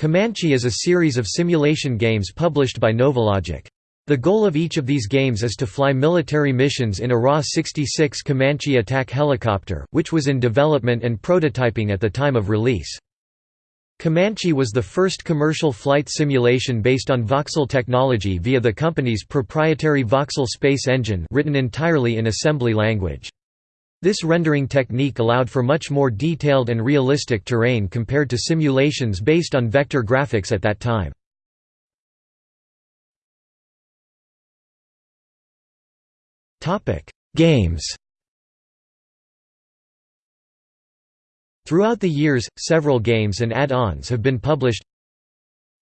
Comanche is a series of simulation games published by Novalogic. The goal of each of these games is to fly military missions in a RAH-66 Comanche attack helicopter, which was in development and prototyping at the time of release. Comanche was the first commercial flight simulation based on voxel technology via the company's proprietary voxel space engine written entirely in assembly language. This rendering technique allowed for much more detailed and realistic terrain compared to simulations based on vector graphics at that time. Games Throughout the years, several games and add-ons have been published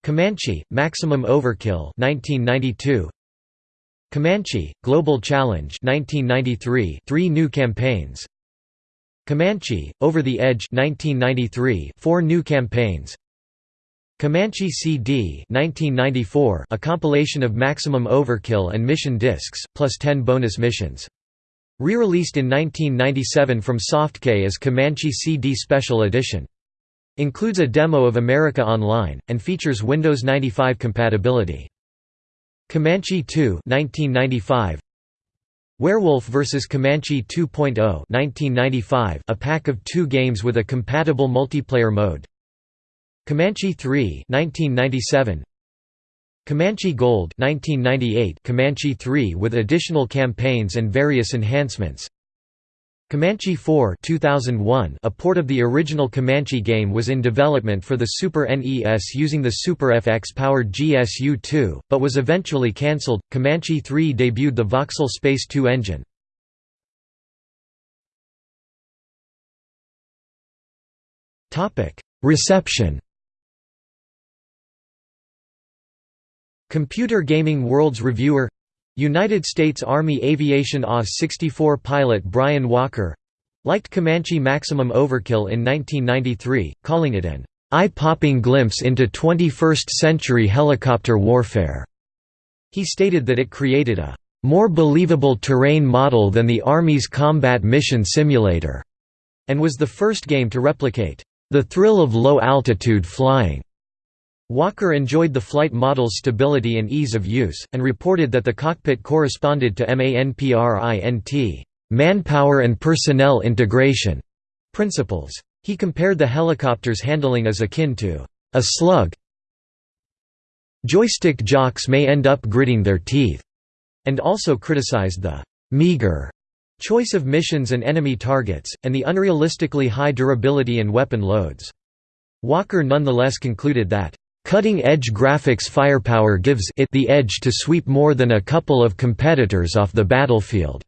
Comanche, Maximum Overkill 1992, Comanche, Global Challenge 1993, three new campaigns Comanche, Over the Edge 1993, four new campaigns Comanche CD 1994, a compilation of Maximum Overkill and mission discs, plus 10 bonus missions. Re-released in 1997 from SoftKey as Comanche CD Special Edition. Includes a demo of America Online, and features Windows 95 compatibility. Comanche 2 1995 Werewolf vs Comanche 2.0 1995 a pack of 2 games with a compatible multiplayer mode. Comanche 3 1997 Comanche Gold 1998 Comanche 3 with additional campaigns and various enhancements Comanche 4 2001 a port of the original Comanche game was in development for the Super NES using the Super FX-powered GSU-2, but was eventually cancelled. Comanche 3 debuted the Voxel Space 2 engine. Reception Computer Gaming World's Reviewer United States Army Aviation AH-64 pilot Brian Walker liked Comanche Maximum Overkill in 1993, calling it an eye-popping glimpse into 21st-century helicopter warfare. He stated that it created a more believable terrain model than the Army's combat mission simulator, and was the first game to replicate the thrill of low-altitude flying. Walker enjoyed the flight model's stability and ease of use, and reported that the cockpit corresponded to MANPRINT manpower and personnel integration principles. He compared the helicopter's handling as akin to a slug. Joystick jocks may end up gritting their teeth, and also criticized the meager choice of missions and enemy targets, and the unrealistically high durability and weapon loads. Walker nonetheless concluded that Cutting-edge graphics firepower gives it the edge to sweep more than a couple of competitors off the battlefield.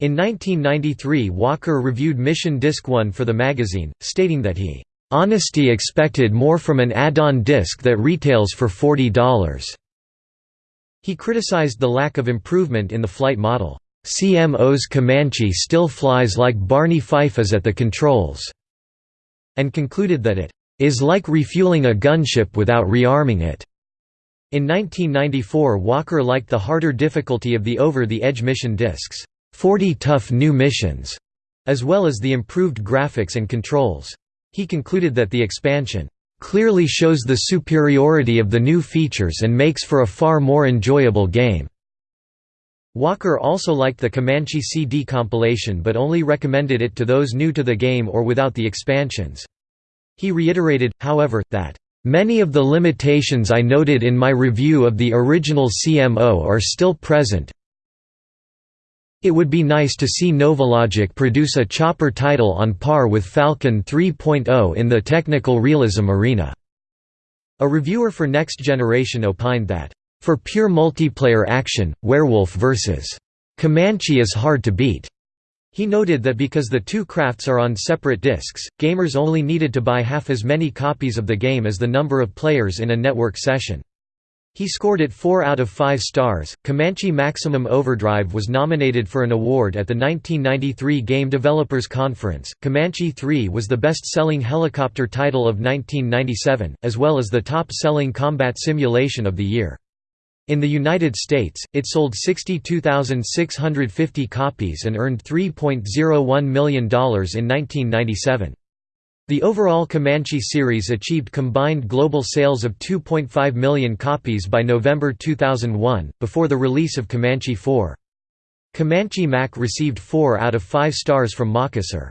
In 1993 Walker reviewed Mission Disc 1 for the magazine, stating that he, "...honesty expected more from an add-on disc that retails for $40." He criticized the lack of improvement in the flight model. CMO's Comanche still flies like Barney Fife is at the controls, and concluded that it is like refueling a gunship without rearming it. In 1994 Walker liked the harder difficulty of the over-the-edge mission discs, 40 tough new missions, as well as the improved graphics and controls. He concluded that the expansion clearly shows the superiority of the new features and makes for a far more enjoyable game. Walker also liked the Comanche CD compilation but only recommended it to those new to the game or without the expansions. He reiterated, however, that, "...many of the limitations I noted in my review of the original CMO are still present it would be nice to see Novalogic produce a chopper title on par with Falcon 3.0 in the technical realism arena." A reviewer for Next Generation opined that, "...for pure multiplayer action, Werewolf vs. Comanche is hard to beat." He noted that because the two crafts are on separate discs, gamers only needed to buy half as many copies of the game as the number of players in a network session. He scored it 4 out of 5 stars. Comanche Maximum Overdrive was nominated for an award at the 1993 Game Developers Conference. Comanche 3 was the best selling helicopter title of 1997, as well as the top selling combat simulation of the year. In the United States, it sold 62,650 copies and earned $3.01 million in 1997. The overall Comanche series achieved combined global sales of 2.5 million copies by November 2001, before the release of Comanche 4. Comanche Mac received 4 out of 5 stars from MacUser.